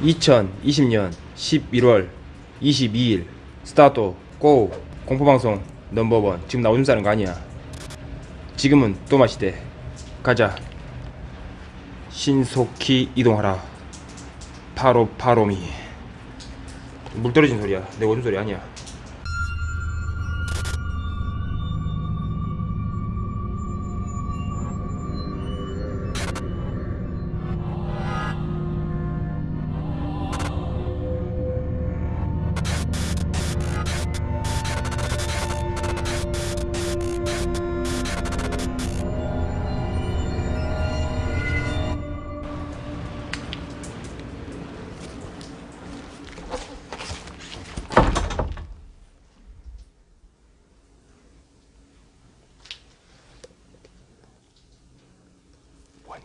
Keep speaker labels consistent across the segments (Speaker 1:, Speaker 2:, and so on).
Speaker 1: 2020년 11월 22일. 스타트 고. 공포방송 넘버원. 지금 나 오줌 싸는 거 아니야. 지금은 또 마시대. 가자. 신속히 이동하라. 파로 파로미. 물 떨어진 소리야. 내 오줌 소리 아니야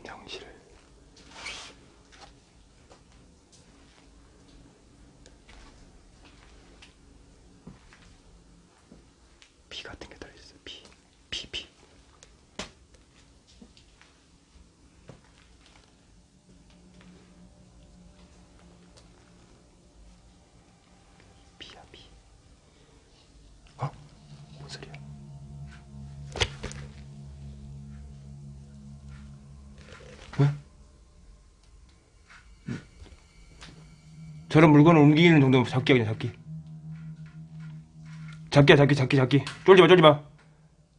Speaker 1: 영실 피 같은 게 들어있어 피 피, 피. 피야 피 어? 뭔 소리야 뭐야? 저런 물건을 옮기는 정도면 잡기야 그냥 잡기. 잡기야 잡기 잡기 잡기. 쫄지마 쫄지마.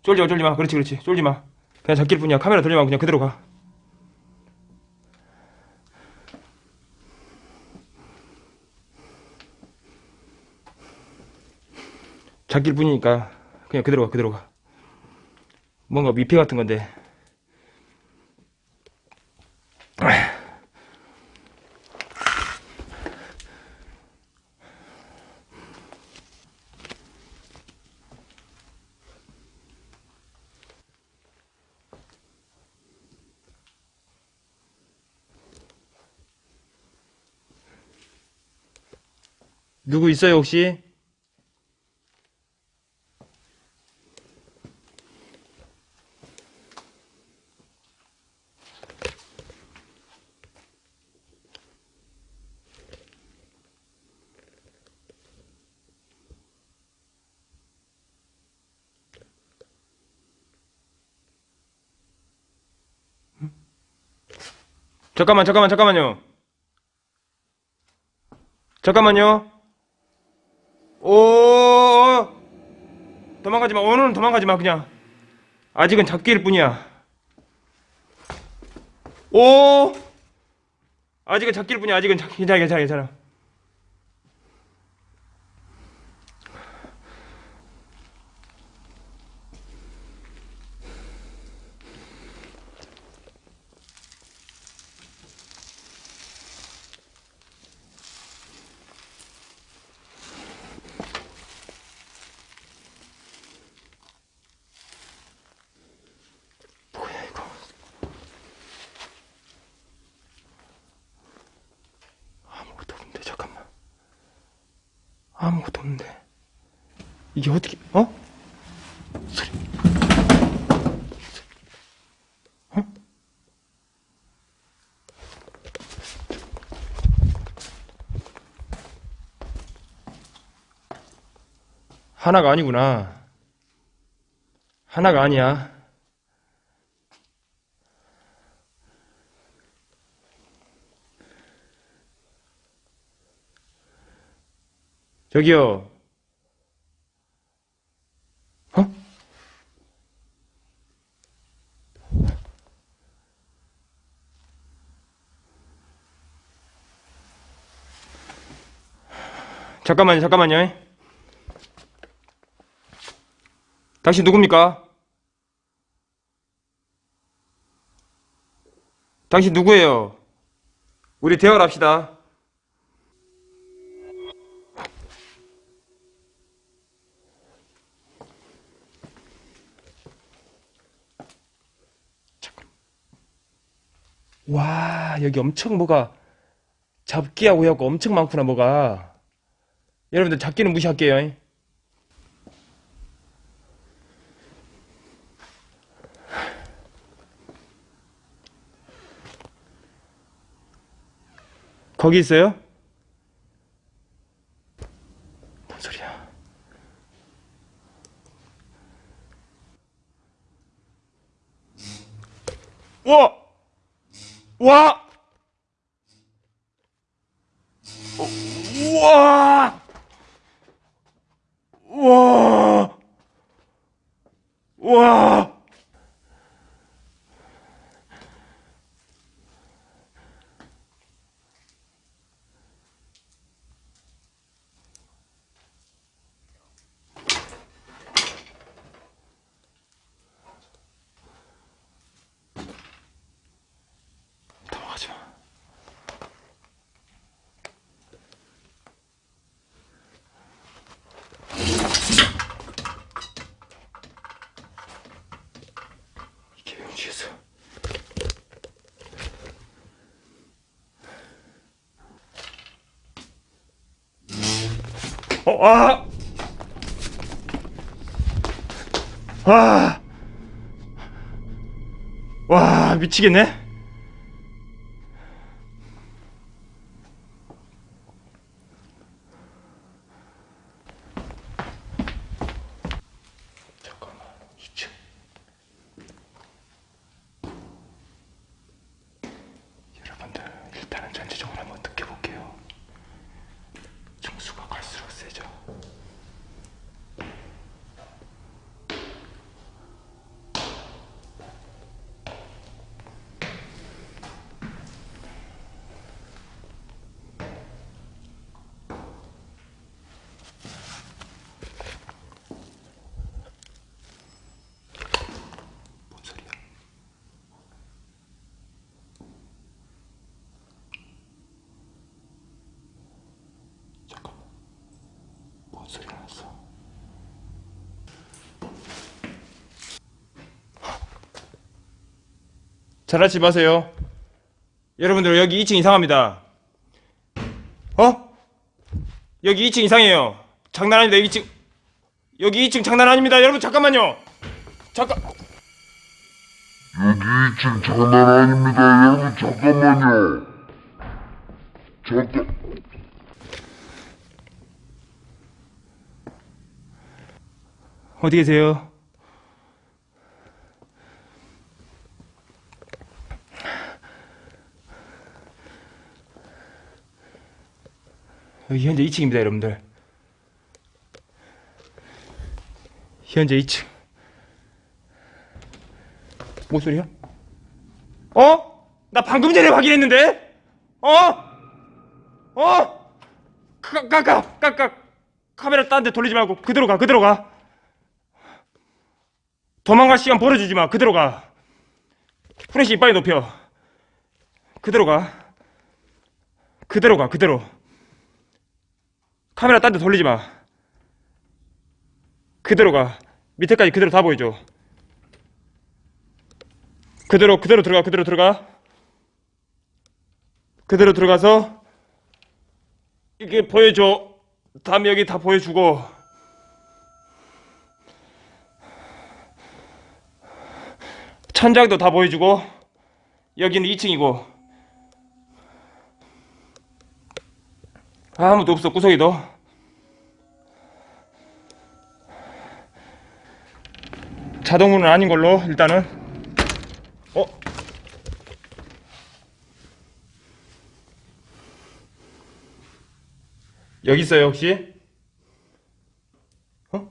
Speaker 1: 쫄지마 쫄지마. 그렇지 그렇지. 쫄지마. 그냥 잡기일 뿐이야. 카메라 돌리마 그냥 그대로 가. 잡기일 뿐이니까 그냥 그대로 가 그대로 가. 뭔가 미피 같은 건데 누구 있어요 혹시? 잠깐만 잠깐만 잠깐만요 잠깐만요 오 도망가지 마. 오늘은 도망가지 마 그냥. 아직은 잡기일 뿐이야. 오 아직은 잡기일 뿐이야. 아직은 잡... 괜찮아 괜찮아 괜찮아 뭐야 이거 아무것도 없는데 잠깐만 아무것도 없는데 이게 어떻게 어? 소리 어? 하나가 아니구나 하나가 아니야 저기요. 어? 잠깐만요, 잠깐만요. 당신 누굽니까? 당신 누구예요? 우리 대화를 합시다. 와 여기 엄청 뭐가 잡기하고 해갖고 엄청 많구나 뭐가 여러분들 잡기는 무시할게요 거기 있어요? 와! 와! 어, 우와! 우와! 우와! 넘어가지 마. 이게 용지에서 어, 아! 와! 와, 미치겠네. 잠깐만, 2층. 여러분들, 일단은 전체적으로 한번 느껴볼게요. 중수가 갈수록 세죠. 뭔 소리야? 잠깐만. 났어? 잘하지 마세요. 여러분들 여기 2층 이상합니다. 어? 여기 2층 이상해요. 장난 아닙니다. 2층. 여기 2층 장난 아닙니다. 여러분 잠깐만요. 잠깐.
Speaker 2: 여기 2층 장난 아닙니다. 여러분 잠깐만요. 잠깐.
Speaker 1: 어디 계세요? 여기 현재 2층입니다, 여러분들. 현재 2층. 뭔 소리야? 어? 나 방금 전에 확인했는데? 어? 어? 까, 까, 까, 까, 까. 카메라 딴 데 돌리지 말고 그대로 가, 그대로 가. 도망갈 시간 벌어주지 마. 그대로 가. 프레시 이빨이 높여. 그대로 가. 그대로 가. 그대로. 카메라 딴 데 돌리지 마. 그대로 가. 밑에까지 그대로 다 보여줘. 그대로 그대로 들어가. 그대로 들어가. 그대로 들어가서 이게 보여줘. 다음에 여기 다 보여주고. 천장도 다 보여주고 여기는 2층이고 아무도 없어 구석에도 자동문은 아닌 걸로 일단은 어? 여기 있어요 혹시? 어?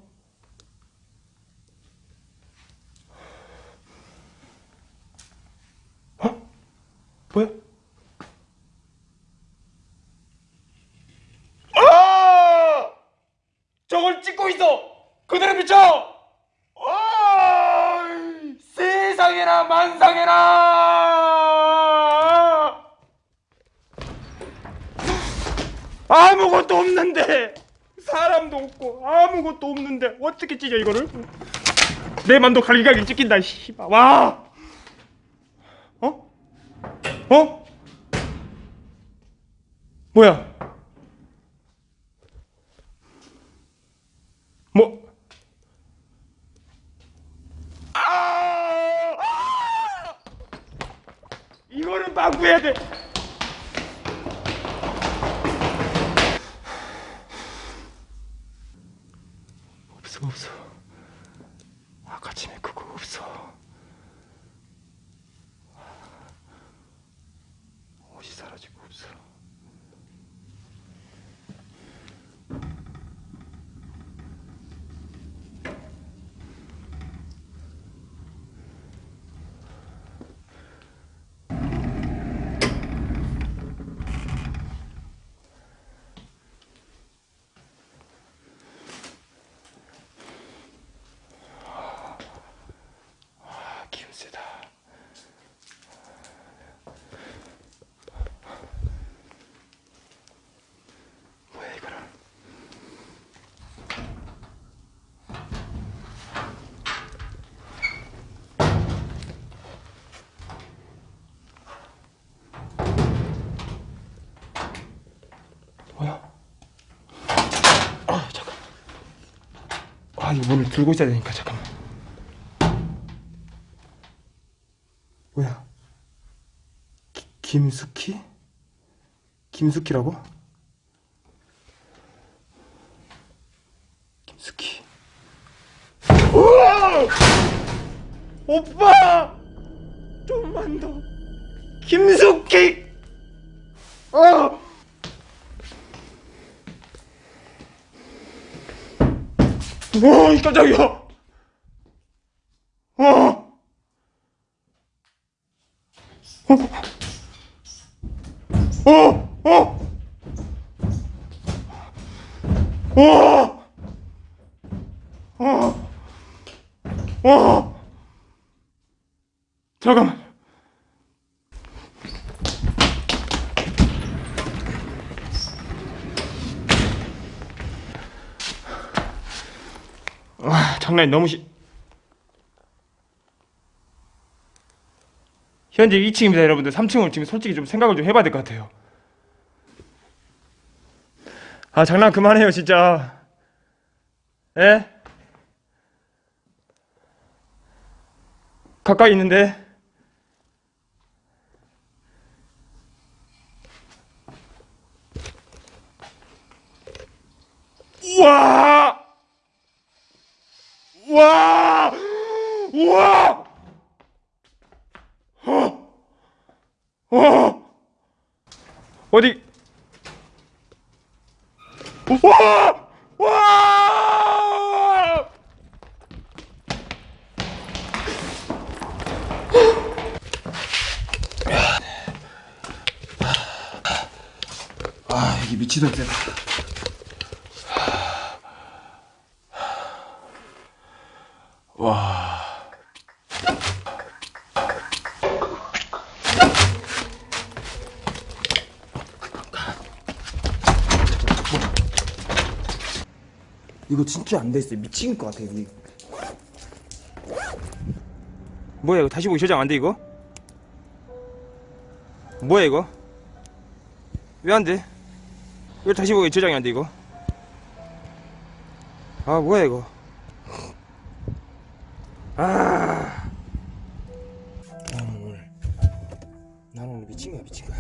Speaker 1: 어? 뭐야? 아! 저걸 찍고 있어! 그대로 비춰! 아! 세상에나 만상에나! 아무것도 없는데! 사람도 없고 아무것도 없는데 어떻게 찢어 이거를? 내 맘도 갈기갈기 찢긴다 씨발 와! 어? 어? 뭐야? 뭐? 아! 아! 이거는 방구해야 돼. 없어 없어. 아까 침에 그거 없어. 뭐야? 아 잠깐. 아 이거 문을 들고 있어야 되니까 잠깐만. 뭐야? 기, 김숙희? 김숙희라고? 와, 이 깜짝이야! 어! 어! 어! 어! 어! 어! 잠깐만. 와, 장난이 너무 시... 현재 2층입니다, 여러분들. 3층을 지금 솔직히 좀 생각을 좀 해봐야 될 것 같아요. 아, 장난 그만해요, 진짜. 에? 가까이 있는데. 우와! 와! 우와! 어! 어! 어디? 와! 와! 아, 이게 미치던 때다. 이거 진짜 안 됐어요. 미친 것 같아, 이거. 뭐야, 이거 다시 보기 저장 안 돼, 이거? 뭐야, 이거? 왜 안 돼? 왜 다시 보기 저장이 안 돼, 이거? 아, 뭐야, 이거? 아. 나는 오늘, 나는 오늘 미친 거야, 미친 거야.